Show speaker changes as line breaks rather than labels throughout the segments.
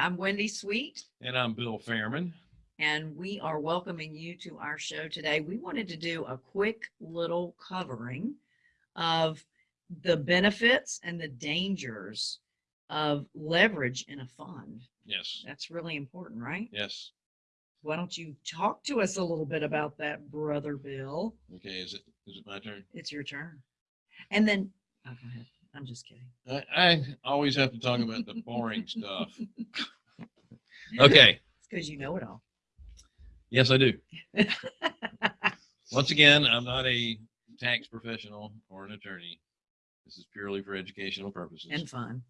I'm Wendy Sweet,
And I'm Bill Fairman.
and we are welcoming you to our show today. We wanted to do a quick little covering of the benefits and the dangers of leverage in a fund.
Yes,
That's really important, right?
yes.
Why don't you talk to us a little bit about that, brother Bill?
Okay, is it, is it my turn?
It's your turn. And then, oh, go ahead. I'm just kidding.
I, I always have to talk about the boring stuff. Okay,
It's because you know it all.
yes, I do. Once again, I'm not a tax professional or an attorney. This is purely for educational purposes.
And fun.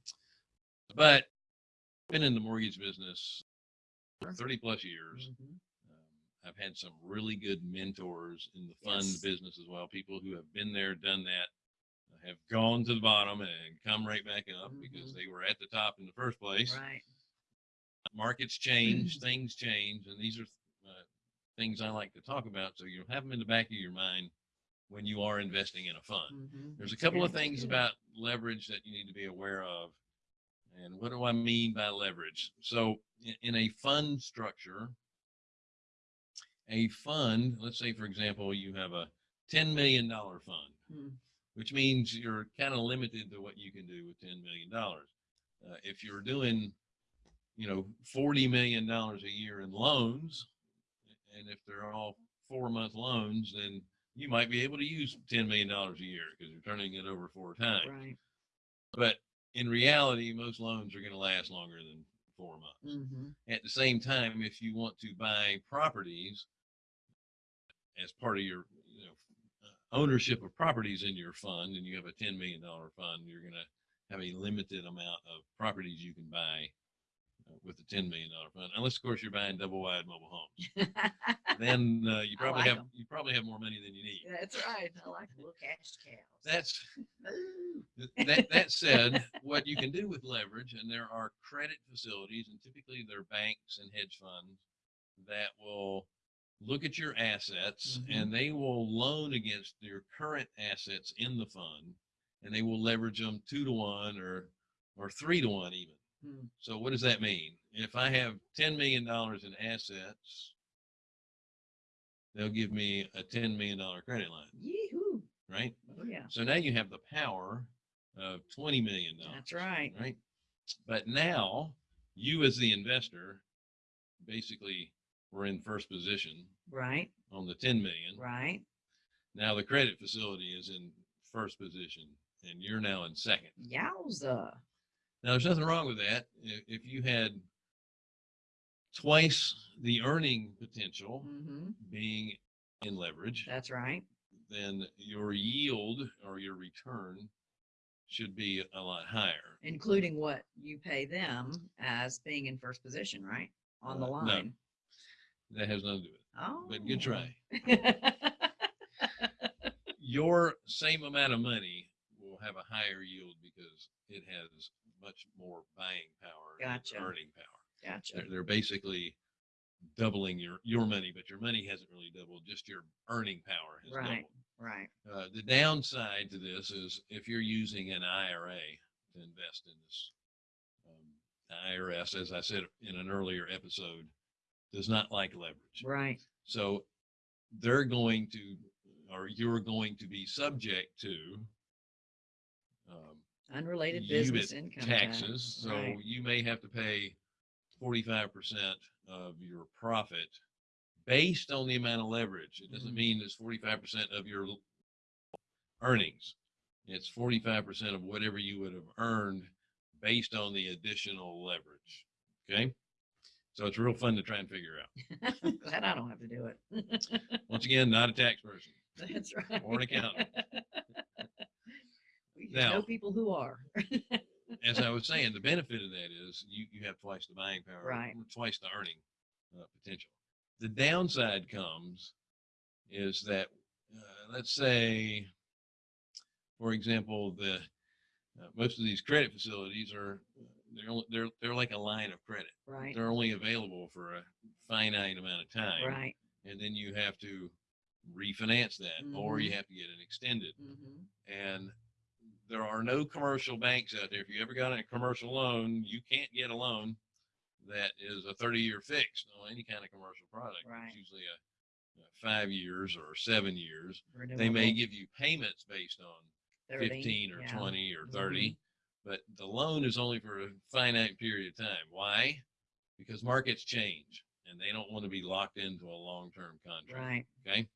But been in the mortgage business for 30 plus years.
Mhm.
Um, I've had some really good mentors in the fund
Yes.
business as well. People who have been there, done that, have gone to the bottom and come right back up because
Mhm.
they were at the top in the first place.
Right.
Markets change, things change, and these are uh, things I like to talk about. So you'll have them in the back of your mind when you are investing in a fund.
Mhm.
There's a couple of things about leverage that you need to be aware of. And what do I mean by leverage? So in, in a fund structure, a fund, let's say, for example, you have a $10 million fund,
Mm.
which means you're kind of limited to what you can do with $10 million. Uh, if you're doing, you know, $40 million a year in loans, and if they're all four month loans, then you might be able to use $10 million a year because you're turning it over four times.
Right.
But in reality, most loans are going to last longer than four months.
Mhm.
At the same time, if you want to buy properties as part of your you know, ownership of properties in your fund, and you have a $10 million fund, you're going to have a limited amount of properties you can buy with a $10 million fund, unless of course you're buying double wide mobile homes. Then uh, you probably
like
have
'em.
you probably have more money than you need.
That's right. I like little cash cows.
That's
Ooh.
That that said, what you can do with leverage, and there are credit facilities, and typically they're banks and hedge funds that will look at your assets
Mhm.
and they will loan against your current assets in the fund, and they will leverage them two to one or or three to one even.
Hmm.
So what does that mean? If I have ten million dollars in assets, they'll give me a ten million dollar credit line,
Yee-hoo.
right?
Oh, yeah.
So now you have the power of twenty million dollars.
That's right.
Right. But now you as the investor basically were in first position
Right.
on the 10 million.
Right.
Now the credit facility is in first position and you're now in second.
Yowza.
Now there's nothing wrong with that. If, you had twice the earning potential
hmm
being in leverage,
That's right.
then your yield or your return should be a lot higher.
Including what you pay them as being in first position, right? On the
Uh, no.
line.
That has nothing to do with it.
Oh.
But good try. your same amount of money will have a higher yield because it has much more buying power and
Gotcha.
earning power.
gotcha.
They're, they're basically doubling your your money, but your money hasn't really doubled. Just your earning power has
Right. Right.
Uh, the downside to this is if you're using an IRA to invest in this, um, IRS, as I said in an earlier episode, does not like leverage.
Right.
So they're going to, or you're going to be subject to
Unrelated business income tax.
taxes. So
Right.
you may have to pay 45% of your profit based on the amount of leverage. It doesn't
Mhm.
mean it's 45% of your earnings. It's 45% of whatever you would have earned based on the additional leverage. Okay. So it's real fun to try and figure out.
Glad I don't have to do it.
Once again, not a tax person.
That's right.
Or an accountant. Now-
know people who are.
As I was saying, the benefit of that is you, you have twice the buying power,
Right.
twice the earning uh, potential. The downside comes is that, uh, let's say, for example, the uh, most of these credit facilities are they're they're they're like a line of credit.
Right.
They're only available for a finite amount of time,
Right.
and then you have to refinance that, or you
Mhm.
have to get it extended.
hmm
and there are no commercial banks out there. If you ever got a commercial loan, you can't get a loan that is a thirty-year fixed on any kind of commercial product.
Right.
It's usually a, a five years or seven years. They may give you payments based on
30,
fifteen or
yeah.
twenty or
Mhm.
30 but the loan is only for a finite period of time why because markets change and they don't want to be locked into a long-term contract
Right.
okay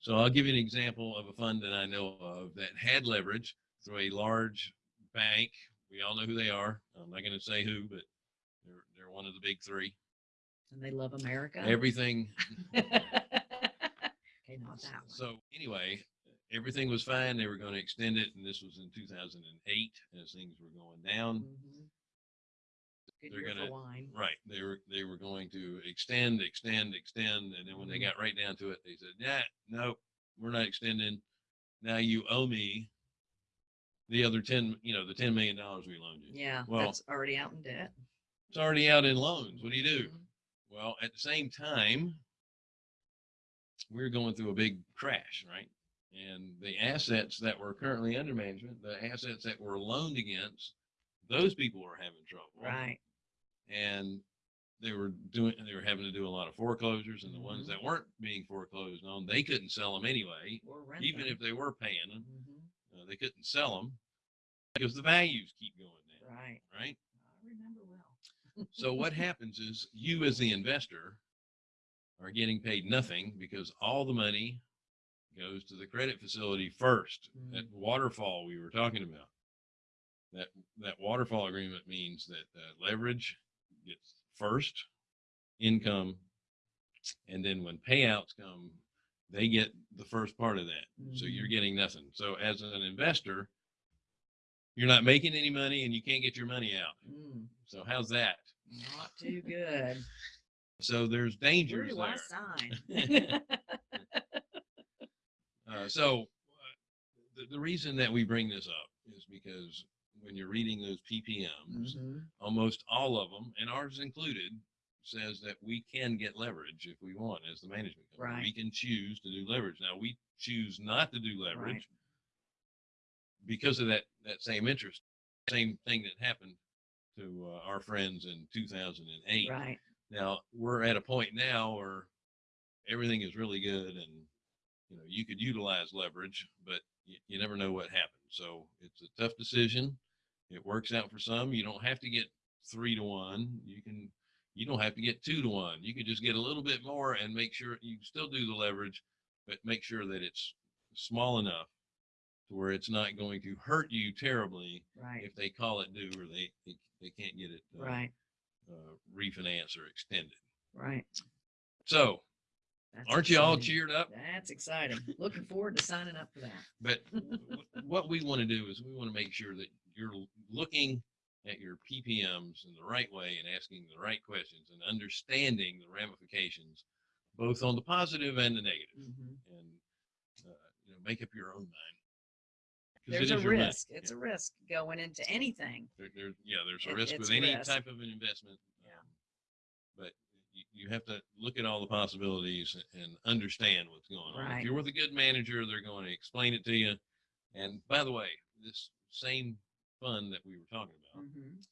so i'll give you an example of a fund that i know of that had leverage through a large bank we all know who they are i'm not going to say who but they're, they're one of the big three
And they love America.
everything
okay, not that one.
So anyway, everything was fine. They were going to extend it, and this was in 2008 as things were going down.
Mhm. Good
They're
for wine.
Right. They were they were going to extend, extend, extend, and then when they
Mhm.
got right down to it, they said, "Yeah, nope, we're not extending. Now you owe me the other ten, you know, the ten million dollars we loaned you.
Yeah,
Well-
that's already out in debt.
It's already out in loans. What do you do?
Mhm.
Well, at the same time, we're going through a big crash, right? And the assets that were currently under management, the assets that were loaned against, those people were having trouble.
Right.
And they were doing, they were having to do a lot of foreclosures and the ones
Mhm.
that weren't being foreclosed on, they couldn't sell them anyway.
Or rent
Even
them.
if they were paying them,
Mhm.
Uh, they couldn't sell them because the values keep going down,
Right.
right?
I remember well.
So what happens is you as the investor are getting paid nothing because all the money goes to the credit facility first. That waterfall we were talking about. That that waterfall agreement means that uh, leverage gets first income and then when payouts come they get the first part of that. So you're
Mhm.
getting nothing. So as an investor you're not making any money and you can't get your money out.
Mm,
So how's that?
not too good.
So there's
Where
dangers
do I
there.
sign?
Uh, so uh, the, the reason that we bring this up is because when you're reading those PPMs,
Mhm.
almost all of them, and ours included, says that we can get leverage if we want as the management company. We can choose to do leverage. Now we choose not to do leverage
Right.
because of that that same interest. Same thing that happened to uh, our friends in 2008.
Right.
Now we're at a point now where everything is really good and you know you could utilize leverage, but you, you never know what happens. So it's a tough decision. It works out for some. You don't have to get three to one. You can you don't have to get two to one. You can just get a little bit more and make sure you still do the leverage, but make sure that it's small enough to where it's not going to hurt you terribly
Right.
if they call it due or they they, they can't get it uh,
Right.
uh, refinance or extended.
Right.
So,
That's
aren't you all cheered up?
That's exciting. Looking forward to signing up for that.
But what we want to do is we want to make sure that you're looking at your PPMs in the right way and asking the right questions and understanding the ramifications, both on the positive and the negative,
Mhm.
and uh, you know make up your own mind.
There's a
is your money.
risk. It's
Yeah.
a risk going into anything.
There, there, yeah, there's a
It-
risk with any
risk.
type of an investment.
Yeah.
um, But you, you have to look at all the possibilities and understand what's going on.
Right.
If you're with a good manager, they're going to explain it to you. And by the way, this same fund that we were talking about,
Mhm.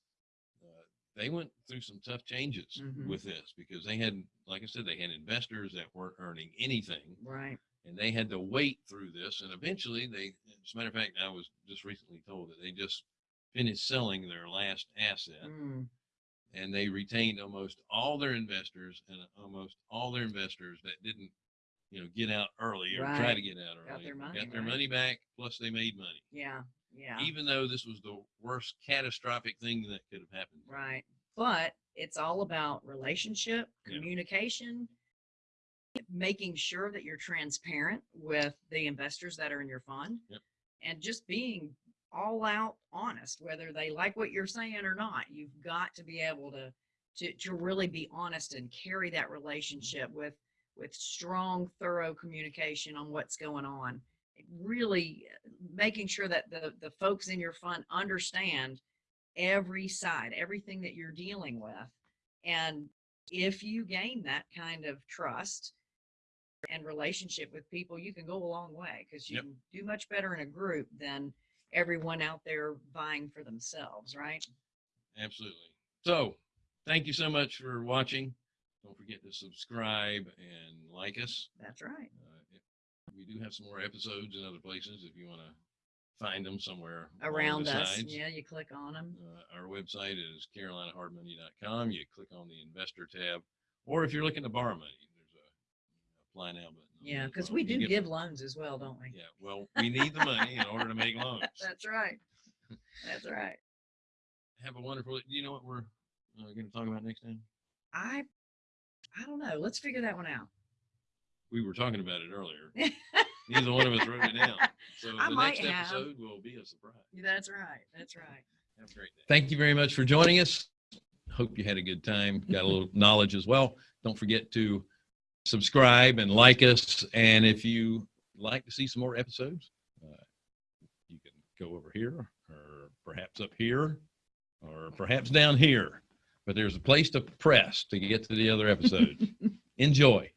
uh, they went through some tough changes
Mhm.
with this because they had, like I said, they had investors that weren't earning anything
Right.
and they had to wait through this. And eventually, they, as a matter of fact, I was just recently told that they just finished selling their last asset,
Mm.
and they retained almost all their investors and almost all their investors that didn't, you know, get out early or try to get out early.
Got their money,
got their
right.
money back, plus they made money,
Yeah. Yeah.
even though this was the worst catastrophic thing that could have happened.
Right. But it's all about relationship,
Yeah.
communication, making sure that you're transparent with the investors that are in your fund
Yep.
and just being all out honest, whether they like what you're saying or not. You've got to be able to to, to really be honest and carry that relationship with with strong, thorough communication on what's going on. Really uh, making sure that the the folks in your fund understand every side, everything that you're dealing with. And if you gain that kind of trust and relationship with people, you can go a long way because you
Yep.
can do much better in a group than everyone out there vying for themselves, right?
Absolutely. So, thank you so much for watching. Don't forget to subscribe and like us.
That's right.
We do have some more episodes in other places if you want to find them somewhere
Around
the
us.
sides.
Yeah, you click on them.
Uh, our website is carolinahardmoney.com. You click on the investor tab, or if you're looking to borrow money, there's a apply now button.
Yeah, because we do
get-
give loans as well, don't we?
Yeah, well, we need the money in order to make loans.
That's right. That's right.
Have a wonderful. Do you know what we're uh, going to talk about next time?
I, I don't know. Let's figure that one out.
We were talking about it earlier. Neither one of us wrote it down. So
I
the
might
next
have.
episode will be a surprise.
That's right. That's right.
Have a great day. Thank you very much for joining us. Hope you had a good time, got a little knowledge as well. Don't forget to subscribe and like us. And if you like to see some more episodes, uh, you can go over here or perhaps up here or perhaps down here. But there's a place to press to get to the other episodes. Enjoy.